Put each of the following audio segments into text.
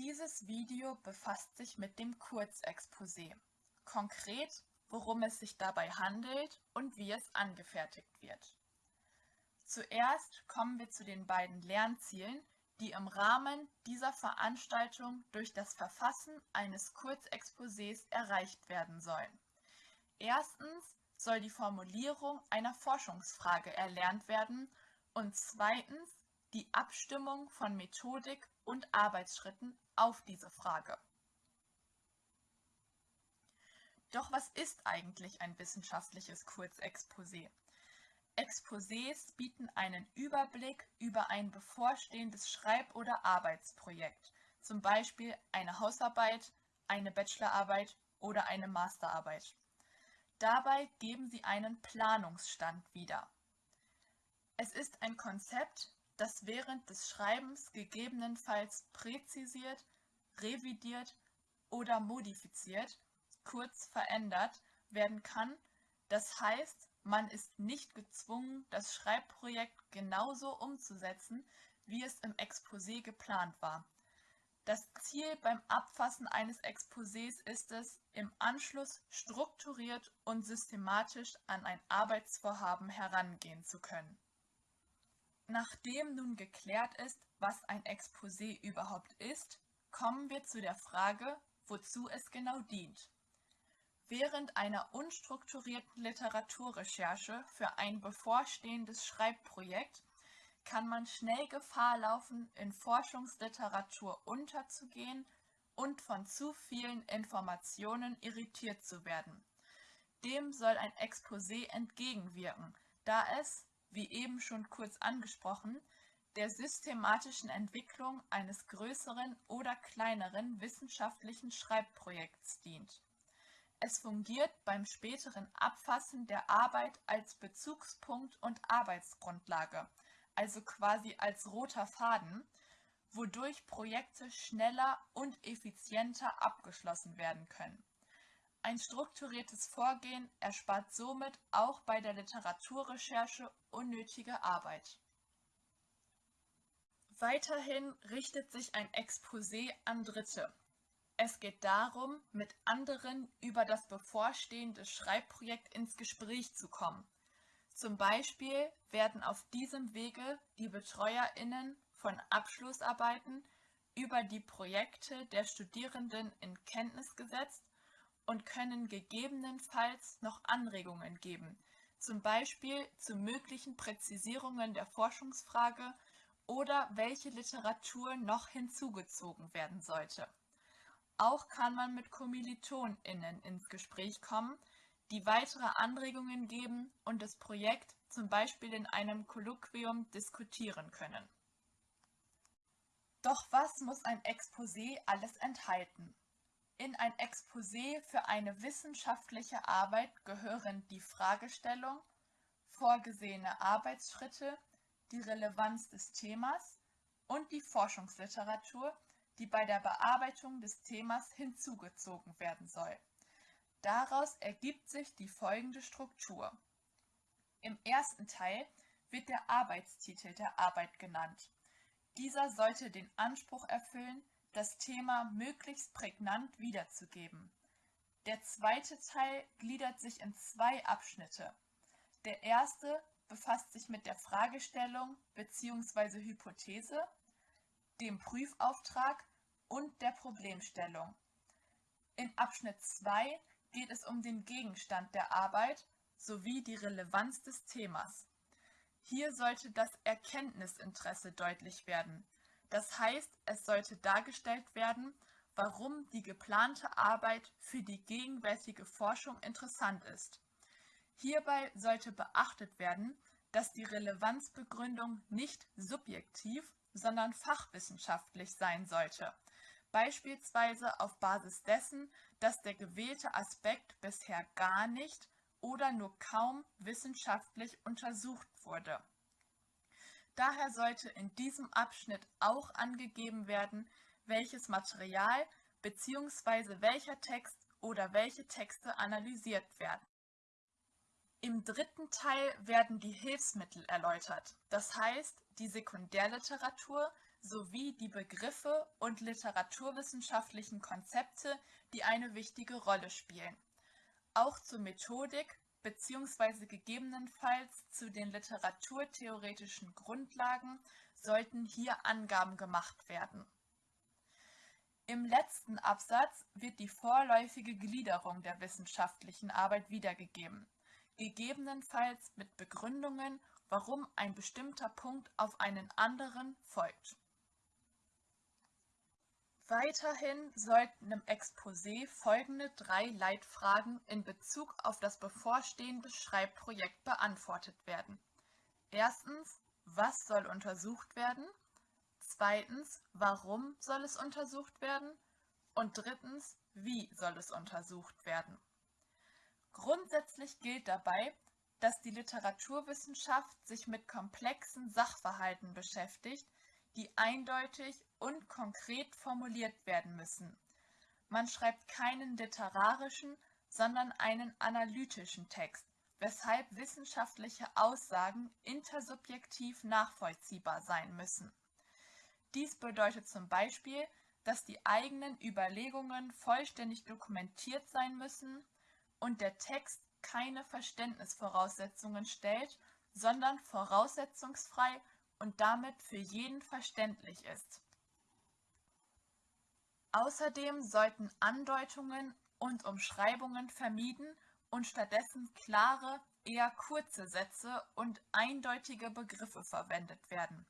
Dieses Video befasst sich mit dem Kurzexposé, konkret worum es sich dabei handelt und wie es angefertigt wird. Zuerst kommen wir zu den beiden Lernzielen, die im Rahmen dieser Veranstaltung durch das Verfassen eines Kurzexposés erreicht werden sollen. Erstens soll die Formulierung einer Forschungsfrage erlernt werden und zweitens die Abstimmung von Methodik und Arbeitsschritten auf diese Frage. Doch was ist eigentlich ein wissenschaftliches Kurzexposé? Exposés bieten einen Überblick über ein bevorstehendes Schreib- oder Arbeitsprojekt, zum Beispiel eine Hausarbeit, eine Bachelorarbeit oder eine Masterarbeit. Dabei geben sie einen Planungsstand wieder. Es ist ein Konzept, das während des Schreibens gegebenenfalls präzisiert, revidiert oder modifiziert, kurz verändert werden kann. Das heißt, man ist nicht gezwungen, das Schreibprojekt genauso umzusetzen, wie es im Exposé geplant war. Das Ziel beim Abfassen eines Exposés ist es, im Anschluss strukturiert und systematisch an ein Arbeitsvorhaben herangehen zu können. Nachdem nun geklärt ist, was ein Exposé überhaupt ist, kommen wir zu der Frage, wozu es genau dient. Während einer unstrukturierten Literaturrecherche für ein bevorstehendes Schreibprojekt kann man schnell Gefahr laufen, in Forschungsliteratur unterzugehen und von zu vielen Informationen irritiert zu werden. Dem soll ein Exposé entgegenwirken, da es, wie eben schon kurz angesprochen, der systematischen Entwicklung eines größeren oder kleineren wissenschaftlichen Schreibprojekts dient. Es fungiert beim späteren Abfassen der Arbeit als Bezugspunkt und Arbeitsgrundlage, also quasi als roter Faden, wodurch Projekte schneller und effizienter abgeschlossen werden können. Ein strukturiertes Vorgehen erspart somit auch bei der Literaturrecherche unnötige Arbeit. Weiterhin richtet sich ein Exposé an Dritte. Es geht darum, mit anderen über das bevorstehende Schreibprojekt ins Gespräch zu kommen. Zum Beispiel werden auf diesem Wege die BetreuerInnen von Abschlussarbeiten über die Projekte der Studierenden in Kenntnis gesetzt und können gegebenenfalls noch Anregungen geben, zum Beispiel zu möglichen Präzisierungen der Forschungsfrage oder welche Literatur noch hinzugezogen werden sollte. Auch kann man mit KommilitonInnen ins Gespräch kommen, die weitere Anregungen geben und das Projekt zum Beispiel in einem Kolloquium diskutieren können. Doch was muss ein Exposé alles enthalten? In ein Exposé für eine wissenschaftliche Arbeit gehören die Fragestellung, vorgesehene Arbeitsschritte, die Relevanz des Themas und die Forschungsliteratur, die bei der Bearbeitung des Themas hinzugezogen werden soll. Daraus ergibt sich die folgende Struktur. Im ersten Teil wird der Arbeitstitel der Arbeit genannt. Dieser sollte den Anspruch erfüllen, das Thema möglichst prägnant wiederzugeben. Der zweite Teil gliedert sich in zwei Abschnitte. Der erste befasst sich mit der Fragestellung bzw. Hypothese, dem Prüfauftrag und der Problemstellung. In Abschnitt 2 geht es um den Gegenstand der Arbeit sowie die Relevanz des Themas. Hier sollte das Erkenntnisinteresse deutlich werden, das heißt, es sollte dargestellt werden, warum die geplante Arbeit für die gegenwärtige Forschung interessant ist. Hierbei sollte beachtet werden, dass die Relevanzbegründung nicht subjektiv, sondern fachwissenschaftlich sein sollte, beispielsweise auf Basis dessen, dass der gewählte Aspekt bisher gar nicht oder nur kaum wissenschaftlich untersucht wurde. Daher sollte in diesem Abschnitt auch angegeben werden, welches Material bzw. welcher Text oder welche Texte analysiert werden. Im dritten Teil werden die Hilfsmittel erläutert, das heißt die Sekundärliteratur sowie die Begriffe und literaturwissenschaftlichen Konzepte, die eine wichtige Rolle spielen. Auch zur Methodik bzw. gegebenenfalls zu den literaturtheoretischen Grundlagen sollten hier Angaben gemacht werden. Im letzten Absatz wird die vorläufige Gliederung der wissenschaftlichen Arbeit wiedergegeben, gegebenenfalls mit Begründungen, warum ein bestimmter Punkt auf einen anderen folgt. Weiterhin sollten im Exposé folgende drei Leitfragen in Bezug auf das bevorstehende Schreibprojekt beantwortet werden. Erstens, was soll untersucht werden? Zweitens, warum soll es untersucht werden? Und drittens, wie soll es untersucht werden? Grundsätzlich gilt dabei, dass die Literaturwissenschaft sich mit komplexen Sachverhalten beschäftigt, die eindeutig und konkret formuliert werden müssen. Man schreibt keinen literarischen, sondern einen analytischen Text, weshalb wissenschaftliche Aussagen intersubjektiv nachvollziehbar sein müssen. Dies bedeutet zum Beispiel, dass die eigenen Überlegungen vollständig dokumentiert sein müssen und der Text keine Verständnisvoraussetzungen stellt, sondern voraussetzungsfrei und damit für jeden verständlich ist. Außerdem sollten Andeutungen und Umschreibungen vermieden und stattdessen klare, eher kurze Sätze und eindeutige Begriffe verwendet werden.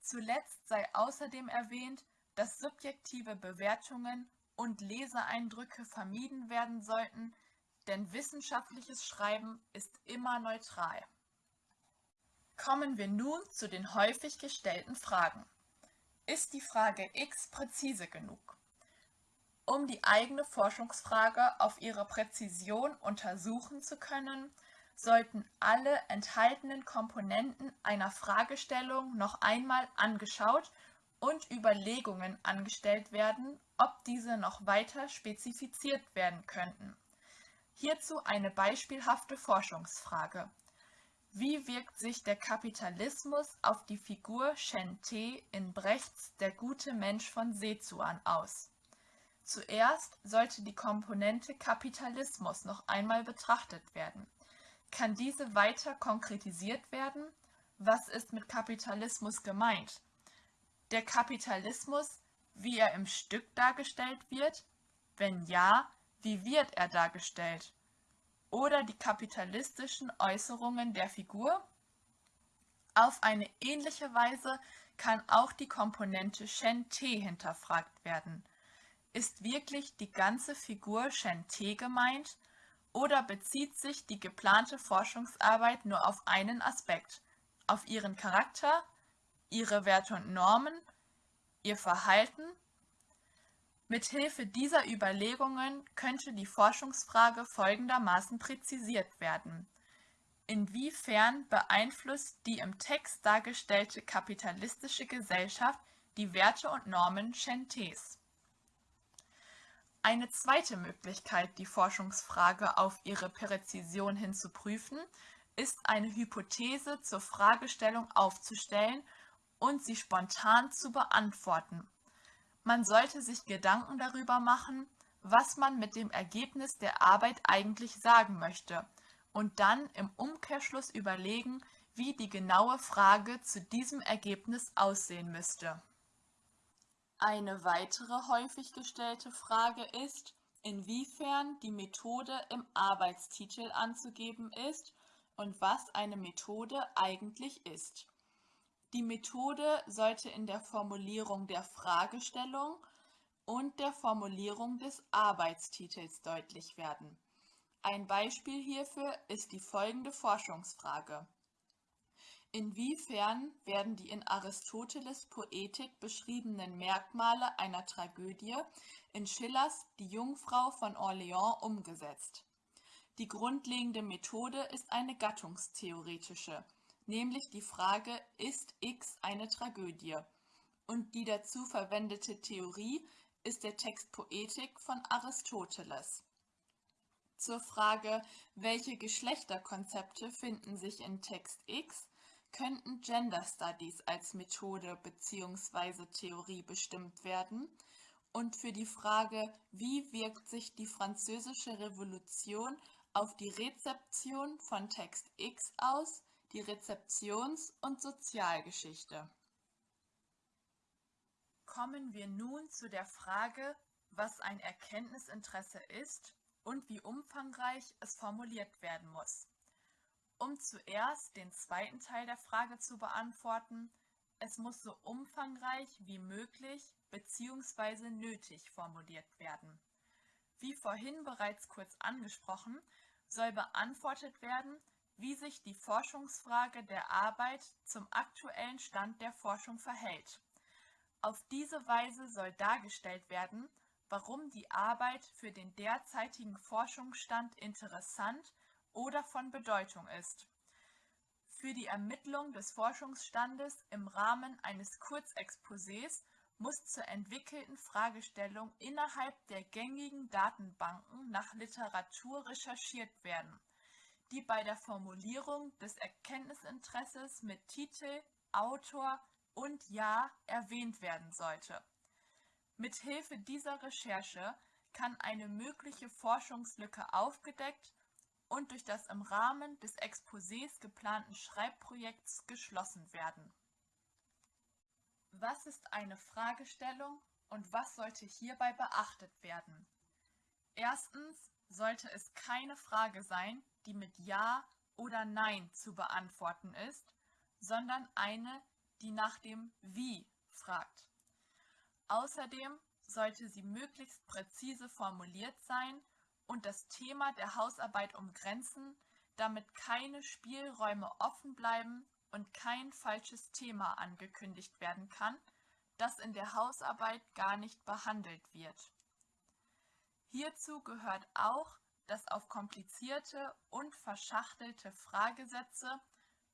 Zuletzt sei außerdem erwähnt, dass subjektive Bewertungen und Leseeindrücke vermieden werden sollten, denn wissenschaftliches Schreiben ist immer neutral. Kommen wir nun zu den häufig gestellten Fragen. Ist die Frage x präzise genug? Um die eigene Forschungsfrage auf ihre Präzision untersuchen zu können, sollten alle enthaltenen Komponenten einer Fragestellung noch einmal angeschaut und Überlegungen angestellt werden, ob diese noch weiter spezifiziert werden könnten. Hierzu eine beispielhafte Forschungsfrage. Wie wirkt sich der Kapitalismus auf die Figur Shen Te in Brechts Der gute Mensch von Sezuan aus? Zuerst sollte die Komponente Kapitalismus noch einmal betrachtet werden. Kann diese weiter konkretisiert werden? Was ist mit Kapitalismus gemeint? Der Kapitalismus, wie er im Stück dargestellt wird? Wenn ja, wie wird er dargestellt? Oder die kapitalistischen Äußerungen der Figur? Auf eine ähnliche Weise kann auch die Komponente Shen Te hinterfragt werden. Ist wirklich die ganze Figur Shen Te gemeint oder bezieht sich die geplante Forschungsarbeit nur auf einen Aspekt, auf ihren Charakter, ihre Werte und Normen, ihr Verhalten? Mithilfe dieser Überlegungen könnte die Forschungsfrage folgendermaßen präzisiert werden. Inwiefern beeinflusst die im Text dargestellte kapitalistische Gesellschaft die Werte und Normen Shentés? Eine zweite Möglichkeit, die Forschungsfrage auf ihre Präzision hin zu prüfen, ist eine Hypothese zur Fragestellung aufzustellen und sie spontan zu beantworten. Man sollte sich Gedanken darüber machen, was man mit dem Ergebnis der Arbeit eigentlich sagen möchte und dann im Umkehrschluss überlegen, wie die genaue Frage zu diesem Ergebnis aussehen müsste. Eine weitere häufig gestellte Frage ist, inwiefern die Methode im Arbeitstitel anzugeben ist und was eine Methode eigentlich ist. Die Methode sollte in der Formulierung der Fragestellung und der Formulierung des Arbeitstitels deutlich werden. Ein Beispiel hierfür ist die folgende Forschungsfrage. Inwiefern werden die in Aristoteles Poetik beschriebenen Merkmale einer Tragödie in Schillers Die Jungfrau von Orleans umgesetzt? Die grundlegende Methode ist eine gattungstheoretische, nämlich die Frage Ist X eine Tragödie? Und die dazu verwendete Theorie ist der Text Poetik von Aristoteles. Zur Frage Welche Geschlechterkonzepte finden sich in Text X könnten Gender Studies als Methode bzw. Theorie bestimmt werden und für die Frage, wie wirkt sich die Französische Revolution auf die Rezeption von Text X aus, die Rezeptions- und Sozialgeschichte. Kommen wir nun zu der Frage, was ein Erkenntnisinteresse ist und wie umfangreich es formuliert werden muss. Um zuerst den zweiten Teil der Frage zu beantworten, es muss so umfangreich wie möglich bzw. nötig formuliert werden. Wie vorhin bereits kurz angesprochen, soll beantwortet werden, wie sich die Forschungsfrage der Arbeit zum aktuellen Stand der Forschung verhält. Auf diese Weise soll dargestellt werden, warum die Arbeit für den derzeitigen Forschungsstand interessant oder von Bedeutung ist. Für die Ermittlung des Forschungsstandes im Rahmen eines Kurzexposés muss zur entwickelten Fragestellung innerhalb der gängigen Datenbanken nach Literatur recherchiert werden, die bei der Formulierung des Erkenntnisinteresses mit Titel, Autor und Jahr erwähnt werden sollte. Mithilfe dieser Recherche kann eine mögliche Forschungslücke aufgedeckt und durch das im Rahmen des Exposés geplanten Schreibprojekts geschlossen werden was ist eine Fragestellung und was sollte hierbei beachtet werden? Erstens sollte es keine Frage sein, die mit Ja oder Nein zu beantworten ist, sondern eine, die nach dem Wie fragt. Außerdem sollte sie möglichst präzise formuliert sein und das Thema der Hausarbeit umgrenzen, damit keine Spielräume offen bleiben und kein falsches Thema angekündigt werden kann, das in der Hausarbeit gar nicht behandelt wird. Hierzu gehört auch, dass auf komplizierte und verschachtelte Fragesätze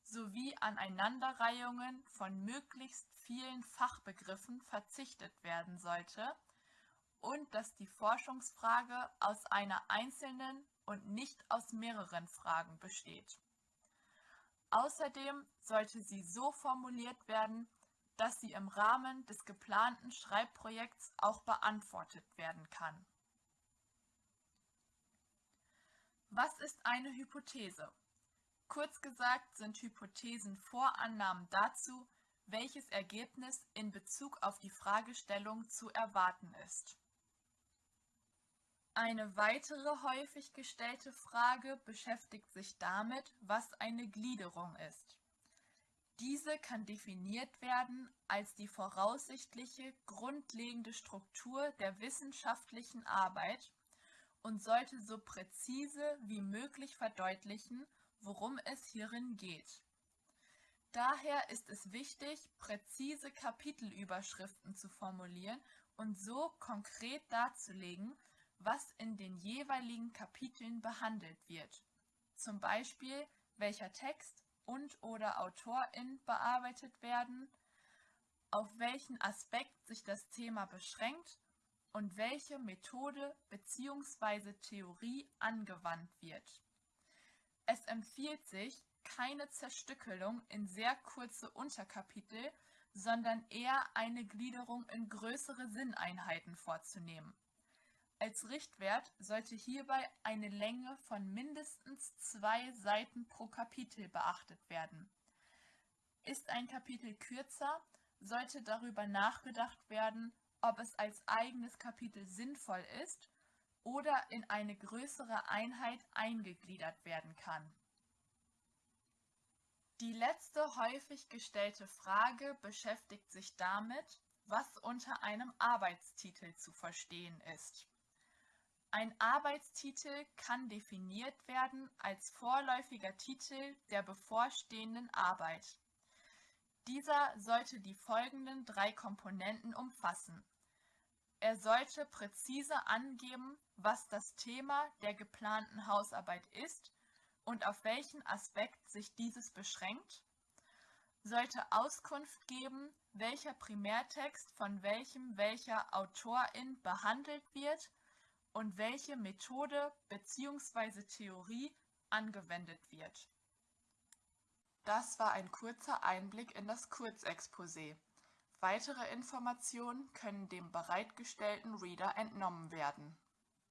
sowie Aneinanderreihungen von möglichst vielen Fachbegriffen verzichtet werden sollte und dass die Forschungsfrage aus einer einzelnen und nicht aus mehreren Fragen besteht. Außerdem sollte sie so formuliert werden, dass sie im Rahmen des geplanten Schreibprojekts auch beantwortet werden kann. Was ist eine Hypothese? Kurz gesagt sind Hypothesen Vorannahmen dazu, welches Ergebnis in Bezug auf die Fragestellung zu erwarten ist. Eine weitere häufig gestellte Frage beschäftigt sich damit, was eine Gliederung ist. Diese kann definiert werden als die voraussichtliche grundlegende Struktur der wissenschaftlichen Arbeit und sollte so präzise wie möglich verdeutlichen, worum es hierin geht. Daher ist es wichtig, präzise Kapitelüberschriften zu formulieren und so konkret darzulegen, was in den jeweiligen Kapiteln behandelt wird, zum Beispiel welcher Text und/oder Autorin bearbeitet werden, auf welchen Aspekt sich das Thema beschränkt und welche Methode bzw. Theorie angewandt wird. Es empfiehlt sich, keine Zerstückelung in sehr kurze Unterkapitel, sondern eher eine Gliederung in größere Sinneinheiten vorzunehmen als Richtwert sollte hierbei eine Länge von mindestens zwei Seiten pro Kapitel beachtet werden. Ist ein Kapitel kürzer, sollte darüber nachgedacht werden, ob es als eigenes Kapitel sinnvoll ist oder in eine größere Einheit eingegliedert werden kann. Die letzte häufig gestellte Frage beschäftigt sich damit, was unter einem Arbeitstitel zu verstehen ist. Ein Arbeitstitel kann definiert werden als vorläufiger Titel der bevorstehenden Arbeit. Dieser sollte die folgenden drei Komponenten umfassen. Er sollte präzise angeben, was das Thema der geplanten Hausarbeit ist und auf welchen Aspekt sich dieses beschränkt, sollte Auskunft geben, welcher Primärtext von welchem welcher Autorin behandelt wird und welche Methode bzw. Theorie angewendet wird. Das war ein kurzer Einblick in das Kurzexposé. Weitere Informationen können dem bereitgestellten Reader entnommen werden